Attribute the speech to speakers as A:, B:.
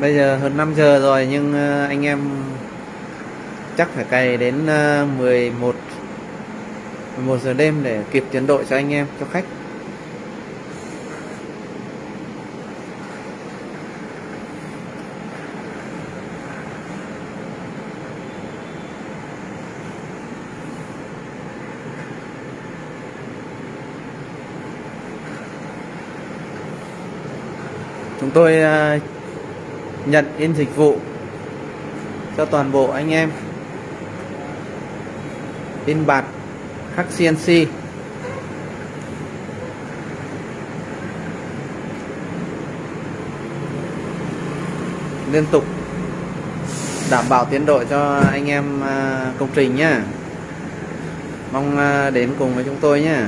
A: bây giờ hơn 5 giờ rồi nhưng ờ, anh em chắc phải cày đến ờ, 11 11 giờ đêm để kịp tiến độ cho anh em cho khách. Chúng tôi ờ, nhận in dịch vụ cho toàn bộ anh em. In bạt khắc CNC liên tục đảm bảo tiến độ cho anh em à, công trình nhé mong à, đến cùng với chúng tôi nhé